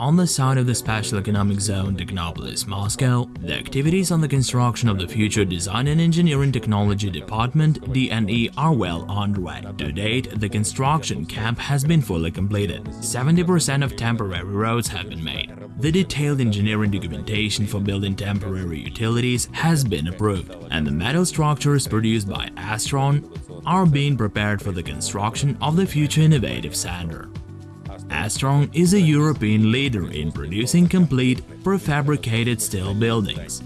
On the side of the Special Economic Zone Technopolis, Moscow, the activities on the construction of the future Design and Engineering Technology Department DNE are well underway. To date, the construction camp has been fully completed. 70% of temporary roads have been made. The detailed engineering documentation for building temporary utilities has been approved, and the metal structures produced by Astron are being prepared for the construction of the future innovative sander. Astron is a European leader in producing complete prefabricated steel buildings,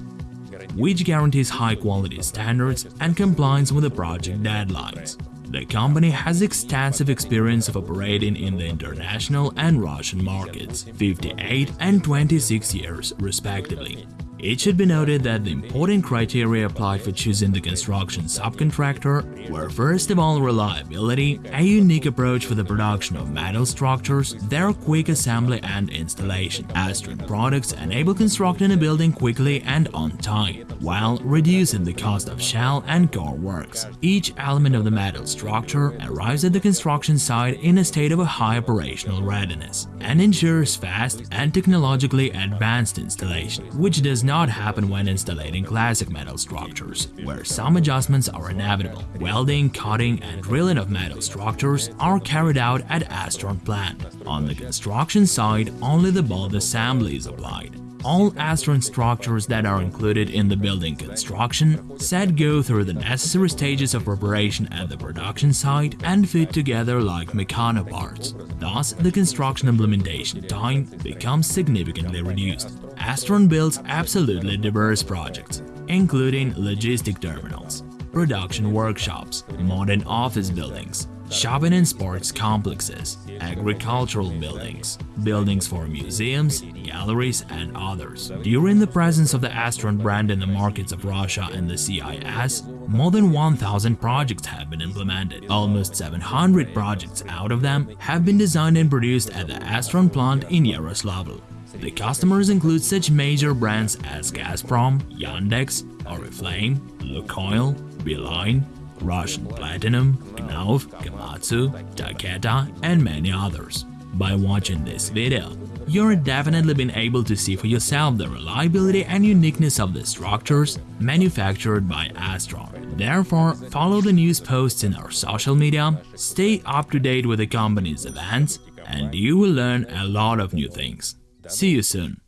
which guarantees high-quality standards and compliance with the project deadlines. The company has extensive experience of operating in the international and Russian markets, 58 and 26 years respectively. It should be noted that the important criteria applied for choosing the construction subcontractor were first of all reliability, a unique approach for the production of metal structures, their quick assembly and installation. Astron products enable constructing a building quickly and on time, while reducing the cost of shell and core works. Each element of the metal structure arrives at the construction site in a state of a high operational readiness and ensures fast and technologically advanced installation, which does not happen when installing classic metal structures, where some adjustments are inevitable. Welding, cutting and drilling of metal structures are carried out at Astron plant. On the construction side, only the bolt assembly is applied. All Astron structures that are included in the building construction set go through the necessary stages of preparation at the production site and fit together like Meccano parts. Thus, the construction implementation time becomes significantly reduced. Astron builds absolutely diverse projects, including logistic terminals, production workshops, modern office buildings, shopping and sports complexes, agricultural buildings, buildings for museums, galleries, and others. During the presence of the Astron brand in the markets of Russia and the CIS, more than 1,000 projects have been implemented. Almost 700 projects out of them have been designed and produced at the Astron plant in Yaroslavl. The customers include such major brands as Gazprom, Yandex, Oriflame, Lukoil, Beeline, Russian Platinum, Knauf, Komatsu, Takeda, and many others. By watching this video, you're definitely been able to see for yourself the reliability and uniqueness of the structures manufactured by Astron. Therefore, follow the news posts in our social media, stay up to date with the company's events, and you will learn a lot of new things. See you soon!